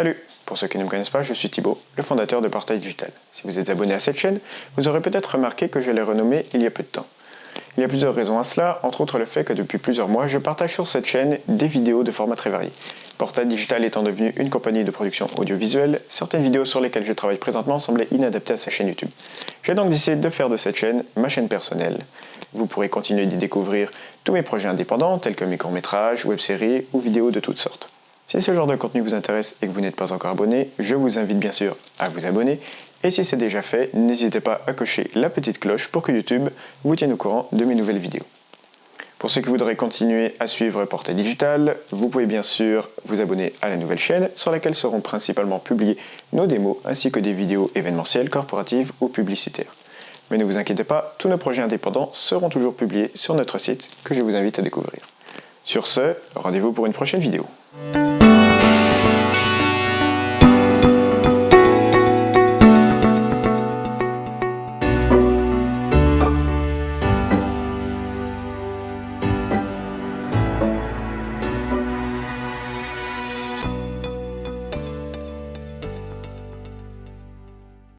Salut Pour ceux qui ne me connaissent pas, je suis Thibaut, le fondateur de Portail Digital. Si vous êtes abonné à cette chaîne, vous aurez peut-être remarqué que je l'ai renommée il y a peu de temps. Il y a plusieurs raisons à cela, entre autres le fait que depuis plusieurs mois, je partage sur cette chaîne des vidéos de formats très variés. Portail Digital étant devenu une compagnie de production audiovisuelle, certaines vidéos sur lesquelles je travaille présentement semblaient inadaptées à sa chaîne YouTube. J'ai donc décidé de faire de cette chaîne ma chaîne personnelle. Vous pourrez continuer d'y découvrir tous mes projets indépendants tels que mes courts-métrages, web-séries ou vidéos de toutes sortes. Si ce genre de contenu vous intéresse et que vous n'êtes pas encore abonné, je vous invite bien sûr à vous abonner. Et si c'est déjà fait, n'hésitez pas à cocher la petite cloche pour que YouTube vous tienne au courant de mes nouvelles vidéos. Pour ceux qui voudraient continuer à suivre Portail Digital, vous pouvez bien sûr vous abonner à la nouvelle chaîne sur laquelle seront principalement publiées nos démos ainsi que des vidéos événementielles, corporatives ou publicitaires. Mais ne vous inquiétez pas, tous nos projets indépendants seront toujours publiés sur notre site que je vous invite à découvrir. Sur ce, rendez-vous pour une prochaine vidéo.